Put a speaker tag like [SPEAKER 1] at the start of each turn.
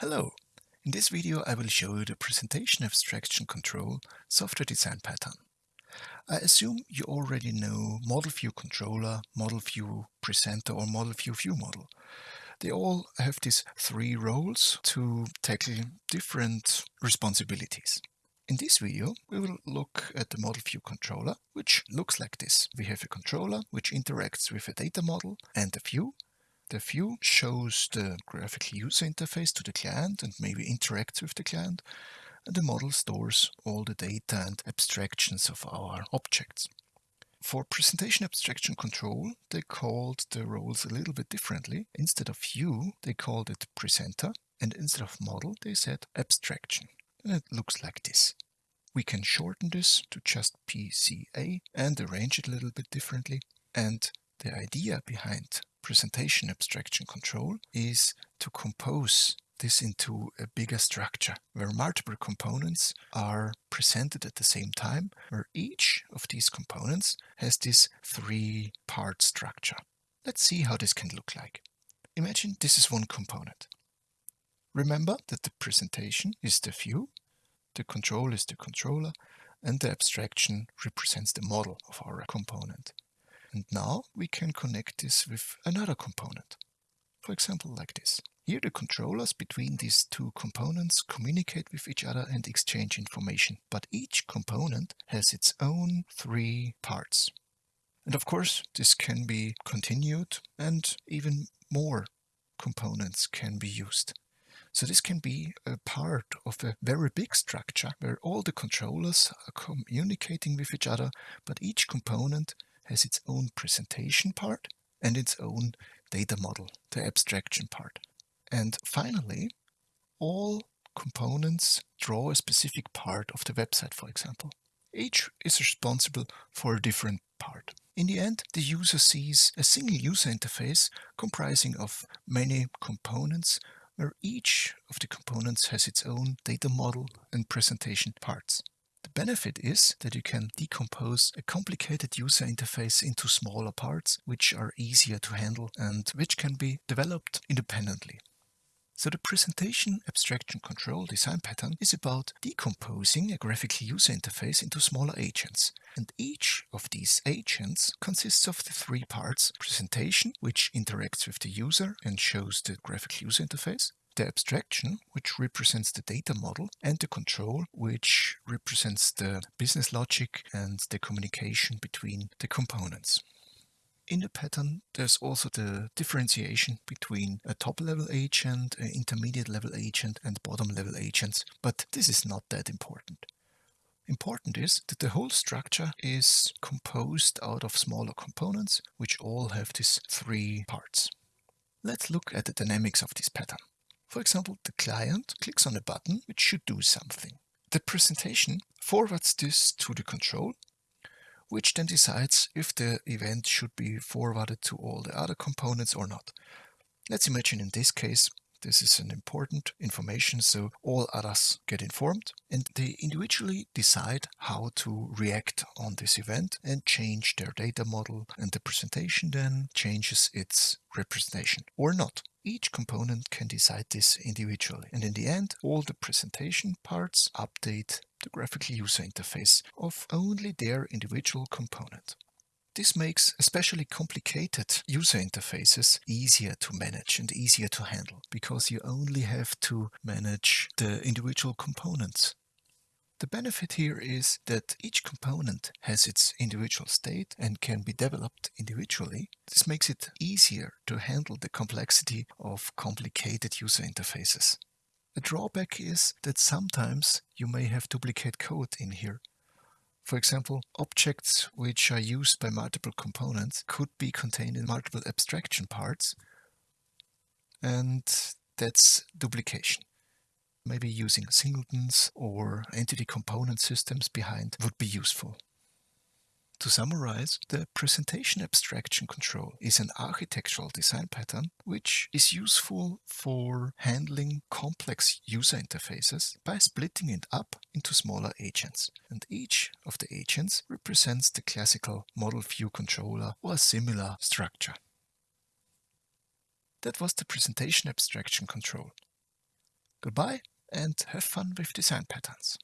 [SPEAKER 1] Hello! In this video I will show you the Presentation Abstraction Control software design pattern. I assume you already know Model View Controller, Model View Presenter or Model View View Model. They all have these three roles to tackle different responsibilities. In this video we will look at the Model View Controller, which looks like this. We have a controller which interacts with a data model and a view the view shows the graphical user interface to the client and maybe interacts with the client. And the model stores all the data and abstractions of our objects. For presentation abstraction control, they called the roles a little bit differently. Instead of view, they called it presenter, and instead of model, they said abstraction. And it looks like this. We can shorten this to just PCA and arrange it a little bit differently. And the idea behind presentation abstraction control is to compose this into a bigger structure where multiple components are presented at the same time, where each of these components has this three-part structure. Let's see how this can look like. Imagine this is one component. Remember that the presentation is the view, the control is the controller, and the abstraction represents the model of our component. And now we can connect this with another component. For example, like this. Here the controllers between these two components communicate with each other and exchange information, but each component has its own three parts. And of course, this can be continued and even more components can be used. So this can be a part of a very big structure where all the controllers are communicating with each other, but each component has its own presentation part and its own data model, the abstraction part. And finally, all components draw a specific part of the website, for example. Each is responsible for a different part. In the end, the user sees a single user interface comprising of many components where each of the components has its own data model and presentation parts benefit is that you can decompose a complicated user interface into smaller parts, which are easier to handle and which can be developed independently. So the presentation abstraction control design pattern is about decomposing a graphical user interface into smaller agents. And each of these agents consists of the three parts. Presentation, which interacts with the user and shows the graphical user interface the abstraction, which represents the data model, and the control, which represents the business logic and the communication between the components. In the pattern, there's also the differentiation between a top-level agent, an intermediate-level agent, and bottom-level agents, but this is not that important. Important is that the whole structure is composed out of smaller components, which all have these three parts. Let's look at the dynamics of this pattern. For example, the client clicks on a button which should do something. The presentation forwards this to the control, which then decides if the event should be forwarded to all the other components or not. Let's imagine in this case this is an important information, so all others get informed and they individually decide how to react on this event and change their data model and the presentation then changes its representation or not. Each component can decide this individually and in the end all the presentation parts update the graphical user interface of only their individual component. This makes especially complicated user interfaces easier to manage and easier to handle because you only have to manage the individual components. The benefit here is that each component has its individual state and can be developed individually. This makes it easier to handle the complexity of complicated user interfaces. A drawback is that sometimes you may have duplicate code in here for example, objects which are used by multiple components could be contained in multiple abstraction parts, and that's duplication. Maybe using singletons or entity component systems behind would be useful. To summarize, the presentation abstraction control is an architectural design pattern which is useful for handling complex user interfaces by splitting it up into smaller agents. And each of the agents represents the classical model view controller or a similar structure. That was the presentation abstraction control. Goodbye and have fun with design patterns.